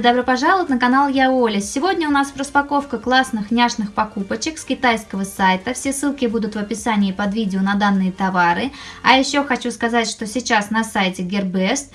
и добро пожаловать на канал Я Оля. Сегодня у нас распаковка классных няшных покупочек с китайского сайта. Все ссылки будут в описании под видео на данные товары. А еще хочу сказать, что сейчас на сайте Gearbest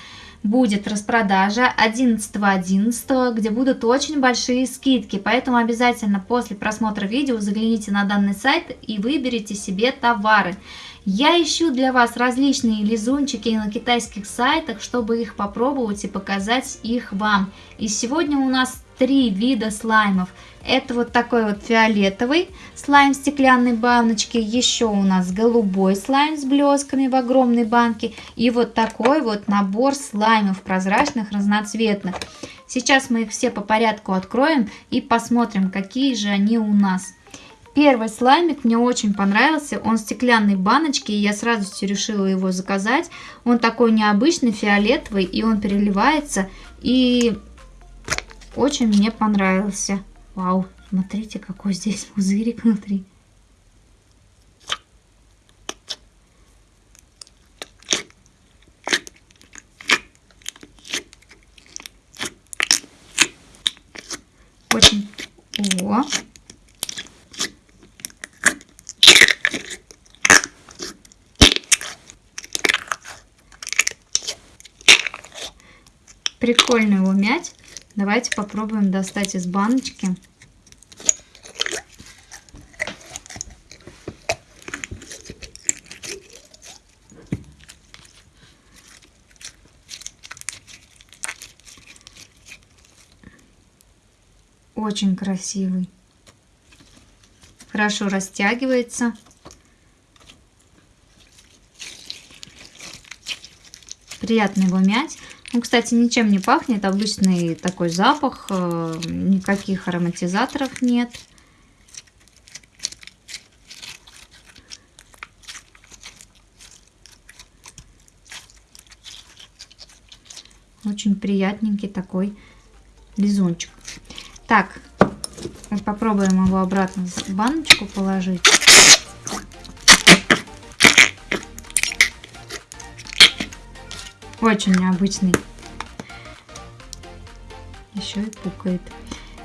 будет распродажа 11.11, .11, где будут очень большие скидки. Поэтому обязательно после просмотра видео загляните на данный сайт и выберите себе товары. Я ищу для вас различные лизунчики на китайских сайтах, чтобы их попробовать и показать их вам. И сегодня у нас три вида слаймов. Это вот такой вот фиолетовый слайм в стеклянной баночке. Еще у нас голубой слайм с блесками в огромной банке. И вот такой вот набор слаймов прозрачных, разноцветных. Сейчас мы их все по порядку откроем и посмотрим, какие же они у нас. Первый слаймик мне очень понравился. Он в стеклянной баночке, и я сразу решила его заказать. Он такой необычный, фиолетовый, и он переливается. И очень мне понравился. Вау, смотрите, какой здесь пузырик внутри. Очень... О, Прикольно его мять. Давайте попробуем достать из баночки. Очень красивый. Хорошо растягивается. Приятно его мять. Он, кстати, ничем не пахнет, обычный такой запах, э, никаких ароматизаторов нет. Очень приятненький такой лизунчик. Так, попробуем его обратно в баночку положить. Очень необычный. Еще и пукает.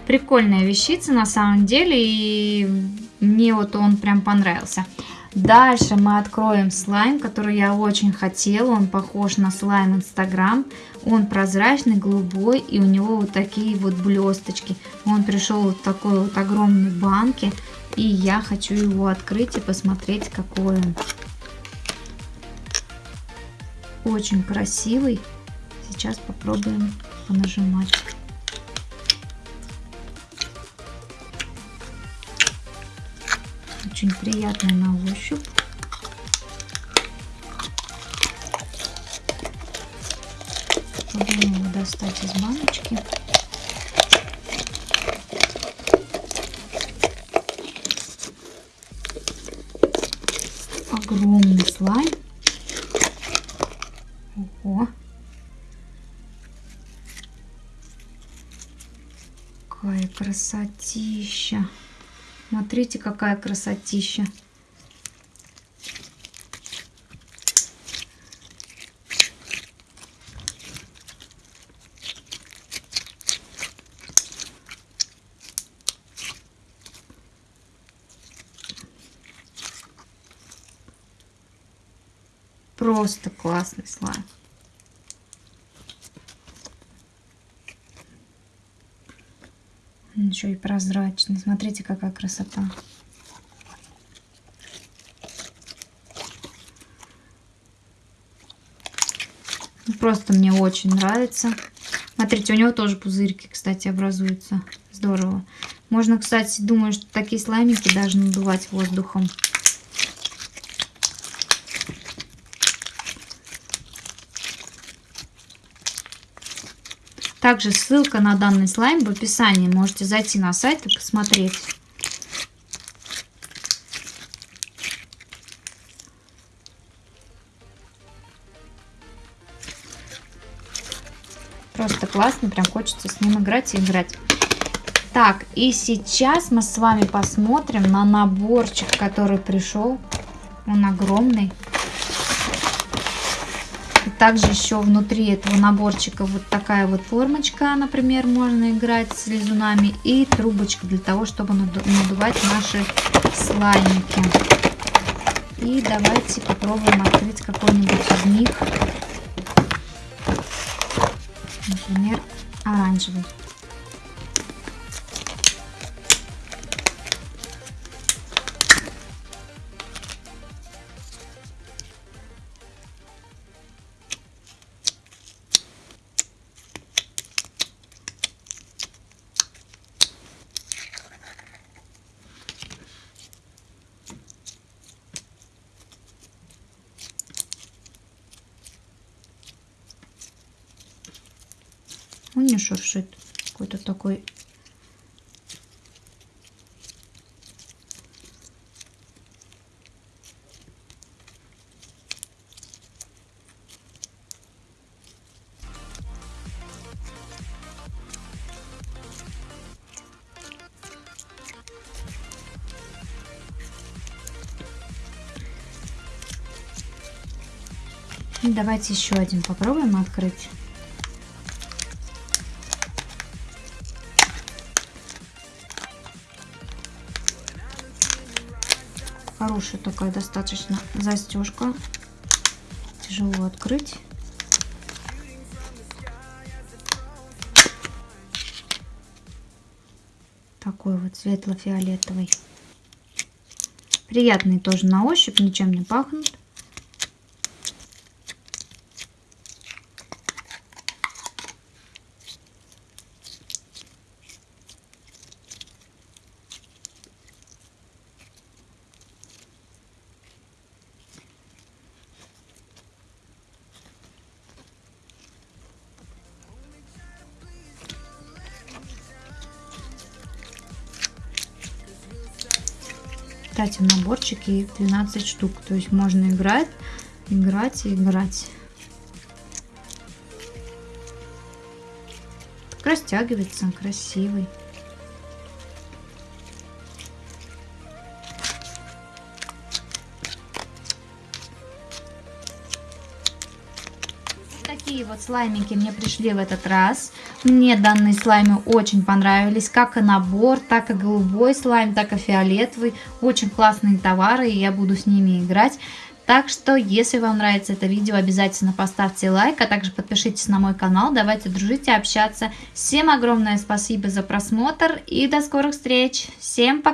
Прикольная вещица на самом деле. И мне вот он прям понравился. Дальше мы откроем слайм, который я очень хотела. Он похож на слайм Инстаграм. Он прозрачный, голубой, и у него вот такие вот блесточки. Он пришел вот в такой вот огромной банке. И я хочу его открыть и посмотреть, какой он. Очень красивый. Сейчас попробуем понажимать. Очень приятный на ощупь. Попробуем его достать из баночки. Огромный слайм. Красотища. Смотрите, какая красотища. Просто классный слайм. Еще и прозрачный. Смотрите, какая красота. Просто мне очень нравится. Смотрите, у него тоже пузырьки, кстати, образуются. Здорово. Можно, кстати, думаю, что такие слаймики даже надувать воздухом. Также ссылка на данный слайм в описании. Можете зайти на сайт и посмотреть. Просто классно, прям хочется с ним играть и играть. Так, и сейчас мы с вами посмотрим на наборчик, который пришел. Он огромный. Также еще внутри этого наборчика вот такая вот формочка, например, можно играть с лизунами. И трубочка для того, чтобы надувать наши слаймики. И давайте попробуем открыть какой-нибудь из них. Например, оранжевый. Он не шуршит. Какой-то такой Давайте еще один попробуем открыть. Хорошая такая достаточно застежка. Тяжело открыть. Такой вот светло-фиолетовый. Приятный тоже на ощупь, ничем не пахнут. Кстати, в наборчике 12 штук. То есть можно играть, играть и играть. Так растягивается, красивый. такие вот слаймики мне пришли в этот раз. Мне данные слаймы очень понравились, как и набор, так и голубой слайм, так и фиолетовый. Очень классные товары, и я буду с ними играть. Так что, если вам нравится это видео, обязательно поставьте лайк, а также подпишитесь на мой канал. Давайте дружить и общаться. Всем огромное спасибо за просмотр и до скорых встреч. Всем пока!